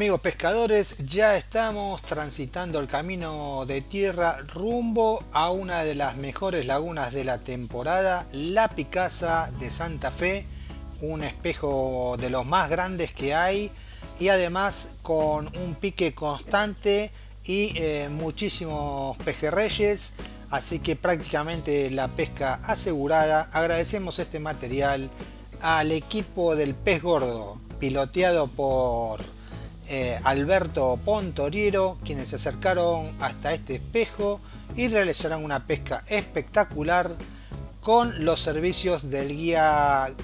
Amigos pescadores, ya estamos transitando el camino de tierra rumbo a una de las mejores lagunas de la temporada, la Picasa de Santa Fe, un espejo de los más grandes que hay y además con un pique constante y eh, muchísimos pejerreyes, así que prácticamente la pesca asegurada. Agradecemos este material al equipo del pez gordo, piloteado por eh, Alberto Pontoriero, quienes se acercaron hasta este espejo y realizarán una pesca espectacular con los servicios del guía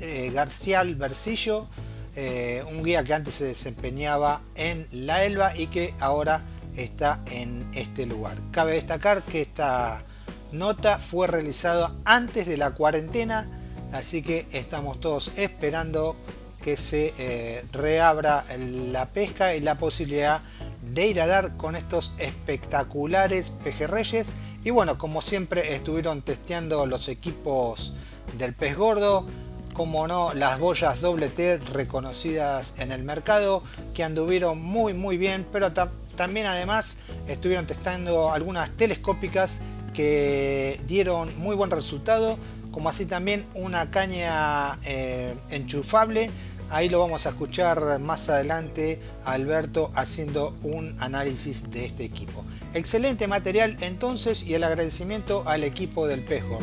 eh, Garcial Versillo, eh, un guía que antes se desempeñaba en la Elba y que ahora está en este lugar. Cabe destacar que esta nota fue realizada antes de la cuarentena, así que estamos todos esperando que se eh, reabra la pesca y la posibilidad de ir a dar con estos espectaculares pejerreyes. Y bueno como siempre estuvieron testeando los equipos del pez gordo como no las boyas doble T reconocidas en el mercado que anduvieron muy muy bien pero también además estuvieron testando algunas telescópicas que dieron muy buen resultado como así también una caña eh, enchufable Ahí lo vamos a escuchar más adelante Alberto haciendo un análisis de este equipo. Excelente material entonces y el agradecimiento al equipo del Pejo.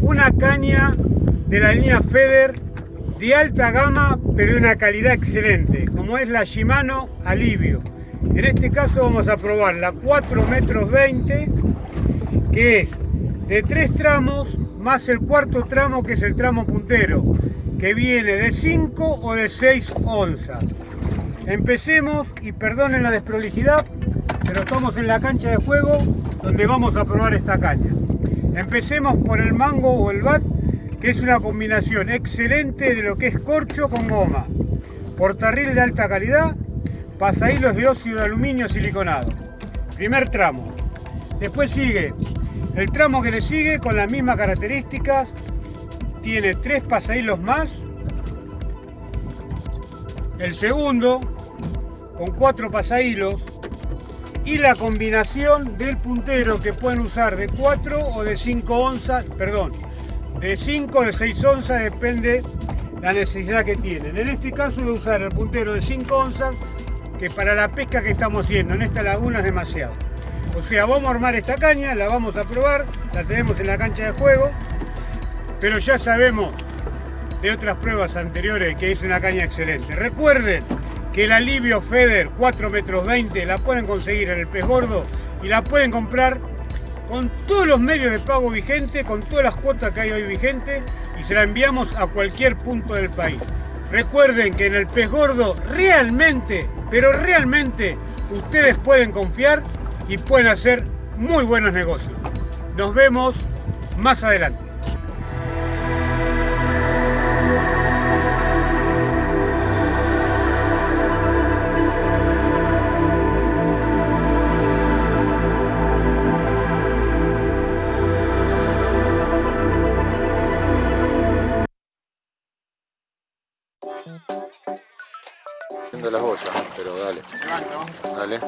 Una caña de la línea Feder de alta gama pero de una calidad excelente como es la Shimano Alivio. En este caso vamos a probar la 4 metros 20 que es de tres tramos más el cuarto tramo que es el tramo puntero que viene de 5 o de 6 onzas. Empecemos y perdonen la desprolijidad pero estamos en la cancha de juego donde vamos a probar esta caña Empecemos por el mango o el bat, que es una combinación excelente de lo que es corcho con goma. Portarril de alta calidad, pasahilos de óxido de aluminio siliconado. Primer tramo. Después sigue el tramo que le sigue con las mismas características. Tiene tres pasahilos más. El segundo con cuatro pasahilos y la combinación del puntero que pueden usar de 4 o de 5 onzas, perdón, de 5 o de 6 onzas, depende la necesidad que tienen. En este caso voy a usar el puntero de 5 onzas, que para la pesca que estamos haciendo en esta laguna es demasiado. O sea, vamos a armar esta caña, la vamos a probar, la tenemos en la cancha de juego, pero ya sabemos de otras pruebas anteriores que es una caña excelente. Recuerden, que el alivio Feder 4 metros 20 la pueden conseguir en el pez gordo y la pueden comprar con todos los medios de pago vigentes, con todas las cuotas que hay hoy vigentes y se la enviamos a cualquier punto del país. Recuerden que en el pez gordo realmente, pero realmente ustedes pueden confiar y pueden hacer muy buenos negocios. Nos vemos más adelante. pero dale. Dale.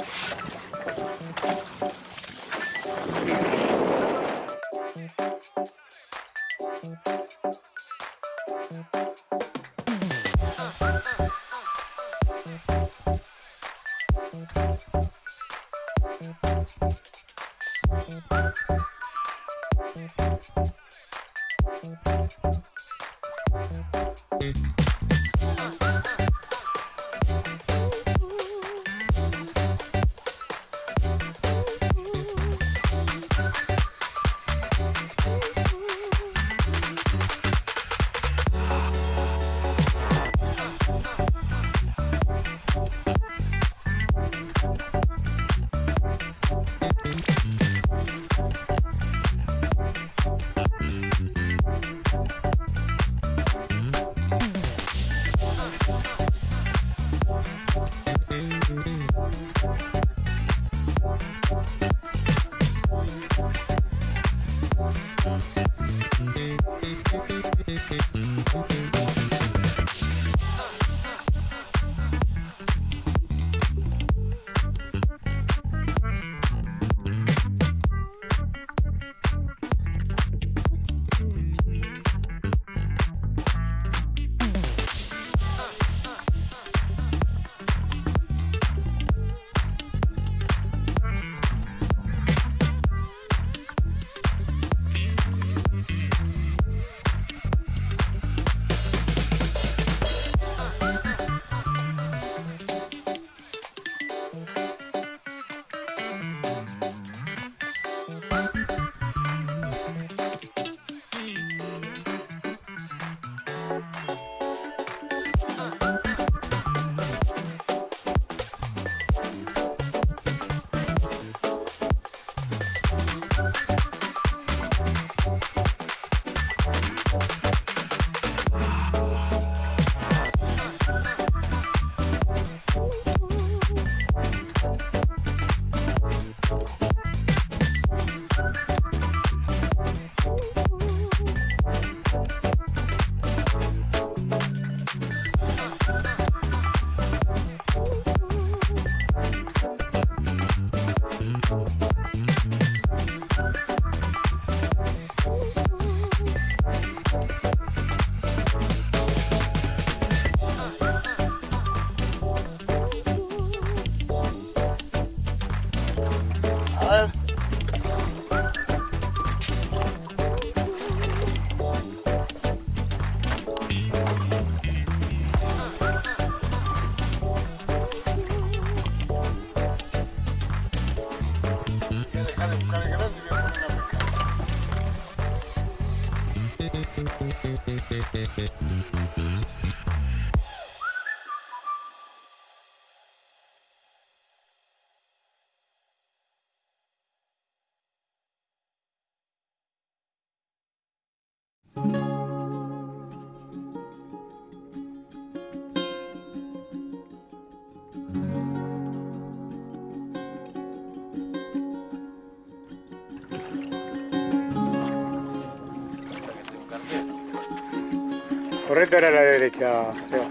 Era la derecha, Seba.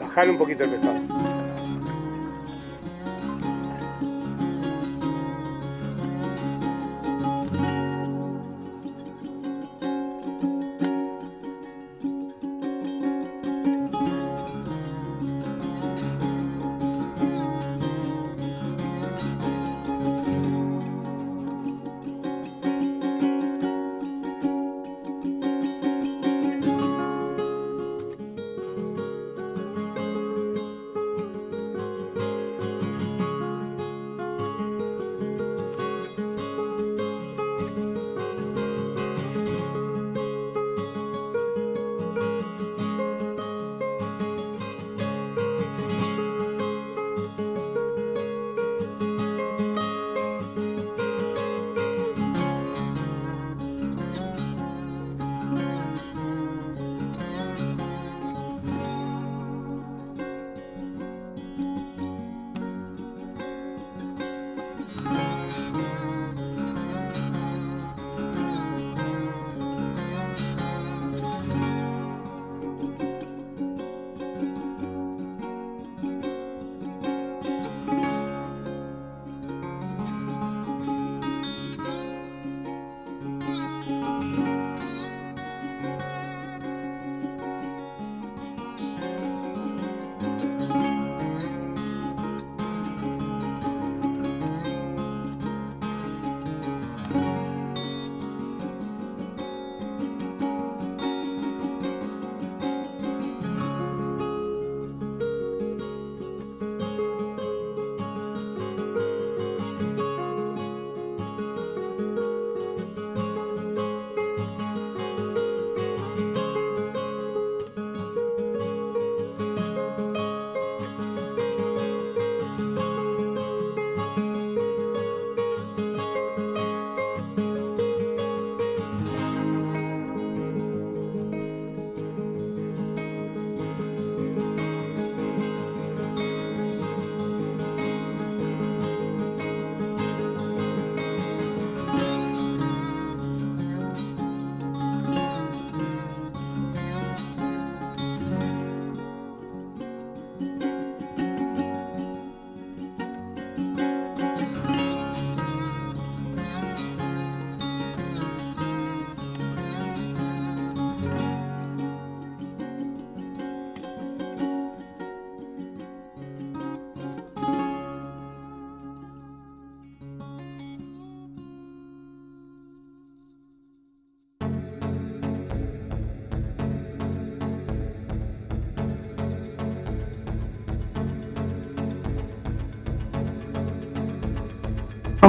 Bajar un poquito el pescado.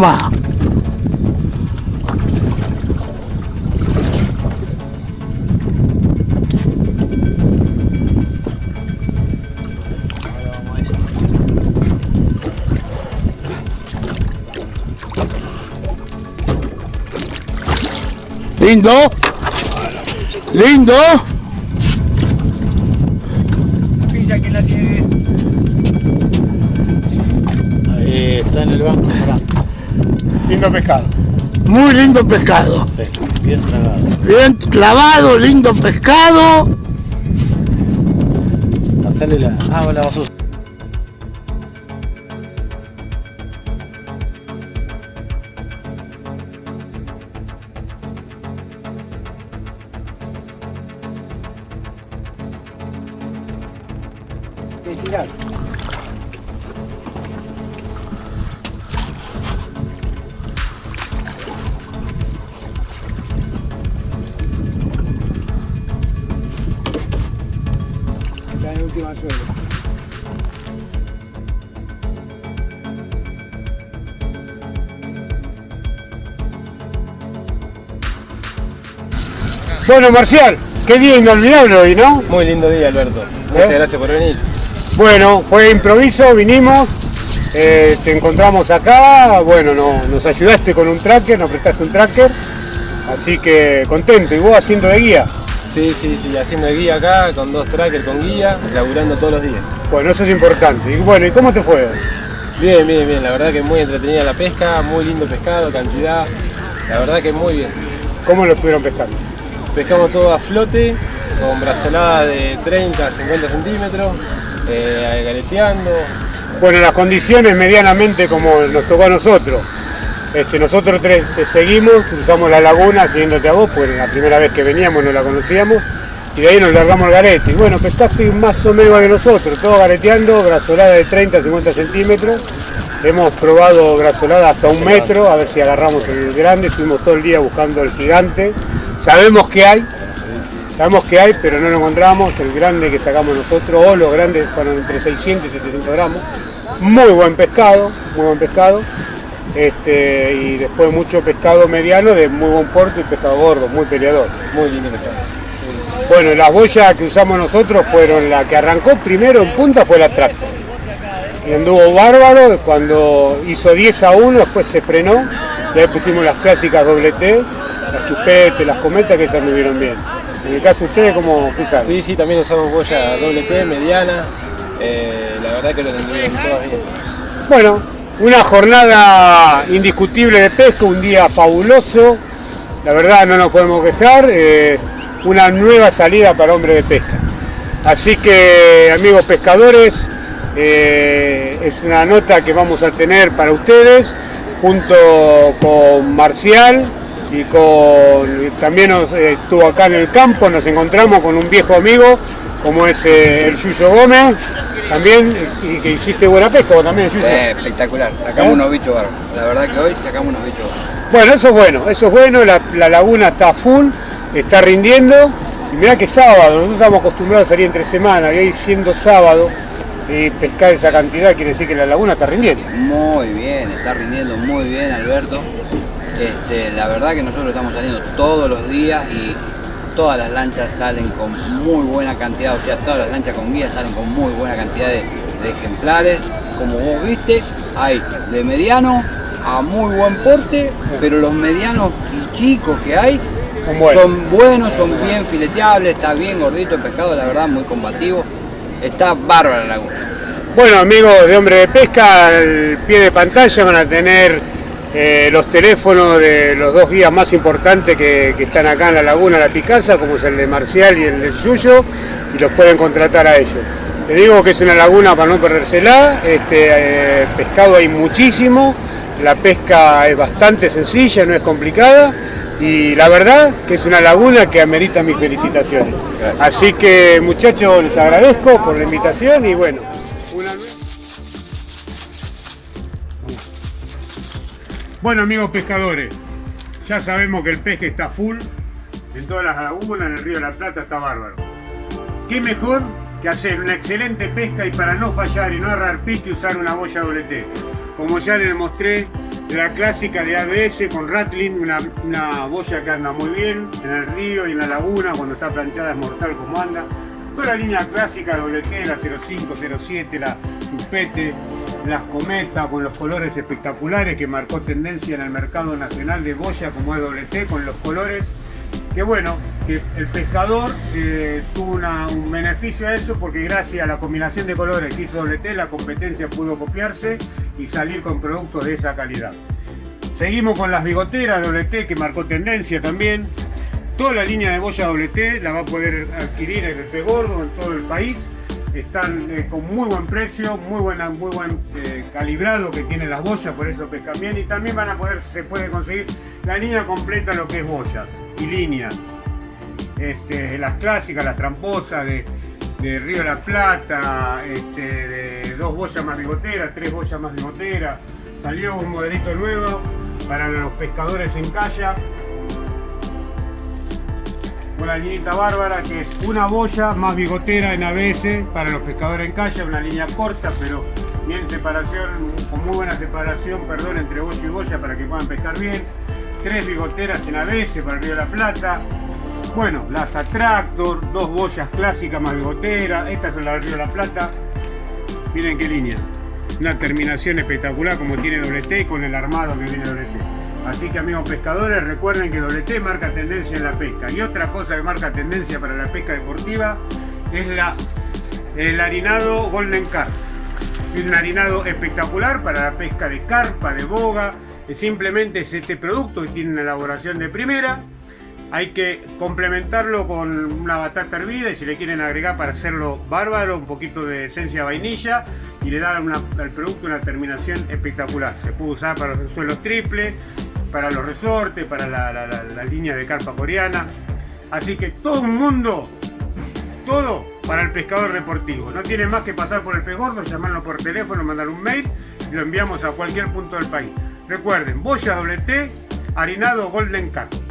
Toma. Lindo. Lindo. Pilla que la tiene. Ahí está en el banco. Lindo pescado. Muy lindo pescado. Sí, bien tragado. Bien clavado, lindo pescado. La. Ah, la basura. Bueno, Marcial, qué día inolvidable hoy, ¿no? Muy lindo día, Alberto. Muchas ¿Eh? gracias por venir. Bueno, fue improviso, vinimos, eh, te encontramos acá, bueno, no- nos ayudaste con un tracker, nos prestaste un tracker, así que contento, y vos haciendo de guía. Sí, sí, sí, haciendo de guía acá, con dos trackers con guía, laburando todos los días. Bueno, eso es importante. Y bueno, ¿y cómo te fue? Bien, bien, bien, la verdad que muy entretenida la pesca, muy lindo pescado, cantidad, La verdad que muy bien. ¿Cómo lo estuvieron pescando? Pescamos todo a flote, con brazolada de 30 a 50 centímetros, eh, galeteando. Bueno, las condiciones medianamente como nos tocó a nosotros. Este, nosotros tres te seguimos, cruzamos la laguna siguiéndote a vos, porque la primera vez que veníamos no la conocíamos, y de ahí nos largamos el garete. Y bueno, pescaste más o menos que nosotros, todo gareteando, brazolada de 30 a 50 centímetros. Hemos probado brazolada hasta un metro, a ver si agarramos el grande, estuvimos todo el día buscando el gigante. Sabemos que hay, sabemos que hay, pero no lo encontramos, el grande que sacamos nosotros, o los grandes fueron entre 600 y 700 gramos. Muy buen pescado, muy buen pescado. Este, y después mucho pescado mediano de muy buen porte y pescado gordo, muy peleador. Muy lindo pescado. Bueno, las boyas que usamos nosotros fueron la que arrancó primero en punta fue la tractor. Y anduvo bárbaro, cuando hizo 10 a 1, después se frenó, y ahí pusimos las clásicas doble T, las chupetes, las cometas que se anduvieron bien. En el caso de ustedes, ¿cómo pisan? Sí, sí, también usamos boya doble T, mediana. Eh, la verdad que lo tendrían todas bien. Bueno, una jornada indiscutible de pesca, un día fabuloso. La verdad no nos podemos quejar. eh, una nueva salida para hombre de pesca. Así que, amigos pescadores, eh, es una nota que vamos a tener para ustedes, junto con Marcial y con también nos, eh, estuvo acá en el campo, nos encontramos con un viejo amigo como es eh, el Yuyo Gómez, también, y que hiciste buena pesca, vos también, Yuyo. Eh, espectacular, sacamos unos bichos bárbaros. La verdad que hoy sacamos unos bichos bárbaros. Bueno, eso es bueno, eso es bueno, la, la laguna está full, está rindiendo. Y mirá que sábado, nosotros estamos acostumbrados a salir entre semana, y hoy siendo sábado, y pescar esa cantidad quiere decir que la laguna está rindiendo. Muy bien, está rindiendo muy bien Alberto. Este, la verdad que nosotros estamos saliendo todos los días y todas las lanchas salen con muy buena cantidad, o sea, todas las lanchas con guía salen con muy buena cantidad de, de ejemplares. Como vos viste, hay de mediano a muy buen porte, pero los medianos y chicos que hay Son buenos. son buenos, son bien fileteables, está bien gordito el pescado, la verdad, muy combativo. Está bárbara la laguna. Bueno, amigos de Hombre de Pesca, al pie de pantalla van a tener eh, los teléfonos de los dos guías más importantes que, que están acá en la laguna La Picasa, como es el de Marcial y el de Yuyo, y los pueden contratar a ellos. Te digo que es una laguna para no perdérsela, este, eh, pescado hay muchísimo, la pesca es bastante sencilla, no es complicada, y la verdad que es una laguna que amerita mis felicitaciones. Así que muchachos, les agradezco por la invitación y bueno, una Bueno amigos pescadores, ya sabemos que el peje está full en todas las lagunas, en el río de la Plata está bárbaro. ¿Qué mejor que hacer una excelente pesca y para no fallar y no agarrar pique usar una boya doble T? Como ya les mostré, la clásica de ABS con Rattling, una, boya que anda muy bien en el río y en la laguna, cuando está planchada es mortal como anda. Toda la línea clásica doble T, la 05, 07, la Chupete, las cometas con los colores espectaculares que marcó tendencia en el mercado nacional de boya como es doble T con los colores que bueno, que el pescador eh, tuvo un beneficio a eso porque gracias a la combinación de colores que hizo doble T, la competencia pudo copiarse y salir con productos de esa calidad. Seguimos con las bigoteras doble T que marcó tendencia también. Toda la línea de boya doble T la va a poder adquirir en el pez gordo en todo el país. Están eh, con muy buen precio, muy, buena, muy buen eh, calibrado que tienen las boyas, por eso pescan bien. Y también van a poder, se puede conseguir la línea completa lo que es boyas y líneas. Este, las clásicas, las tramposas de, de Río de la Plata, este, de dos boyas más bigoteras, tres boyas más bigoteras. Salió un modelito nuevo para los pescadores en calla. Una liñita bárbara que es una boya más bigotera en ABS para los pescadores en calla, una línea corta pero bien separación, con muy buena separación, perdón, entre boya y boya para que puedan pescar bien. Tres bigoteras en ABS para el Río de la Plata. Bueno, las Attractor, dos boyas clásicas más bigotera, estas son las del Río de la Plata. Miren qué línea. Una terminación espectacular como tiene doble T con el armado que viene doble T. Así que amigos pescadores, recuerden que doble T marca tendencia en la pesca. Y otra cosa que marca tendencia para la pesca deportiva es el harinado Golden Carp. Es un harinado espectacular para la pesca de carpa, de boga simplemente es este producto que tiene una elaboración de primera. Hay que complementarlo con una batata hervida y si le quieren agregar para hacerlo bárbaro, un poquito de esencia de vainilla y le da al producto una terminación espectacular. Se puede usar para los suelos triples, para los resortes, para la, línea de carpa coreana. Así que todo un mundo, todo para el pescador deportivo. No tiene más que pasar por el pez gordo, llamarlo por teléfono, mandar un mail lo enviamos a cualquier punto del país. Recuerden, boya doble T, harinado Golden Cat.